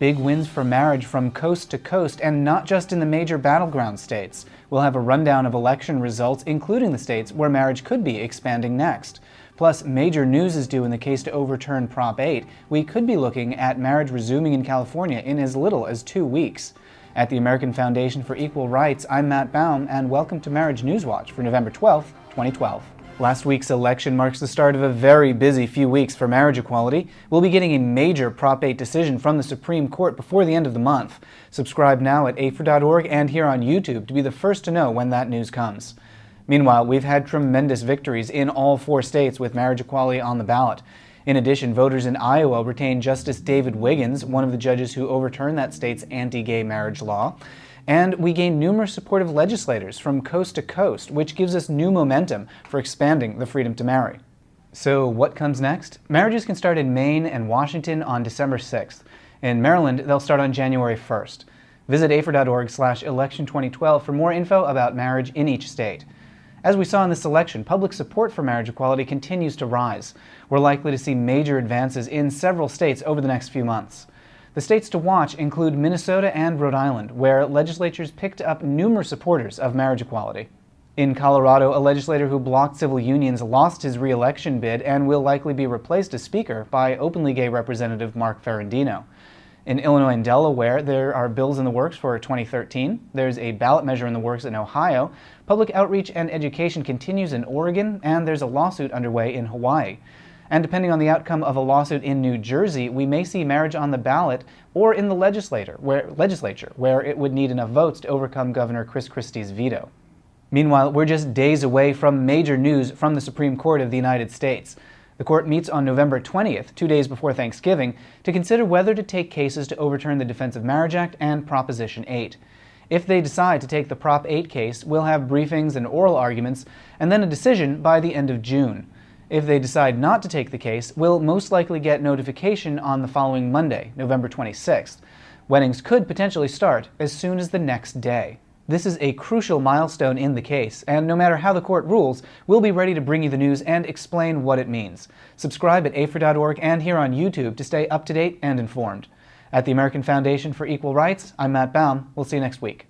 Big wins for marriage from coast to coast and not just in the major battleground states. We'll have a rundown of election results, including the states where marriage could be expanding next. Plus, major news is due in the case to overturn Prop 8. We could be looking at marriage resuming in California in as little as two weeks. At the American Foundation for Equal Rights, I'm Matt Baum, and welcome to Marriage News Watch for November 12, 2012. Last week's election marks the start of a very busy few weeks for marriage equality. We'll be getting a major Prop 8 decision from the Supreme Court before the end of the month. Subscribe now at AFER.org and here on YouTube to be the first to know when that news comes. Meanwhile, we've had tremendous victories in all four states with marriage equality on the ballot. In addition, voters in Iowa retained Justice David Wiggins, one of the judges who overturned that state's anti-gay marriage law. And we gained numerous supportive legislators from coast to coast, which gives us new momentum for expanding the freedom to marry. So what comes next? Marriages can start in Maine and Washington on December 6th. In Maryland, they'll start on January 1st. Visit afer.org slash election 2012 for more info about marriage in each state. As we saw in this election, public support for marriage equality continues to rise. We're likely to see major advances in several states over the next few months. The states to watch include Minnesota and Rhode Island, where legislatures picked up numerous supporters of marriage equality. In Colorado, a legislator who blocked civil unions lost his re-election bid and will likely be replaced as Speaker by openly gay Representative Mark Ferrandino. In Illinois and Delaware, there are bills in the works for 2013. There's a ballot measure in the works in Ohio. Public outreach and education continues in Oregon, and there's a lawsuit underway in Hawaii. And depending on the outcome of a lawsuit in New Jersey, we may see marriage on the ballot or in the legislature where, legislature, where it would need enough votes to overcome Governor Chris Christie's veto. Meanwhile, we're just days away from major news from the Supreme Court of the United States. The court meets on November 20th, two days before Thanksgiving, to consider whether to take cases to overturn the Defense of Marriage Act and Proposition 8. If they decide to take the Prop 8 case, we'll have briefings and oral arguments, and then a decision by the end of June. If they decide not to take the case, we'll most likely get notification on the following Monday, November 26th. Weddings could potentially start as soon as the next day. This is a crucial milestone in the case, and no matter how the court rules, we'll be ready to bring you the news and explain what it means. Subscribe at afer.org and here on YouTube to stay up to date and informed. At the American Foundation for Equal Rights, I'm Matt Baum. We'll see you next week.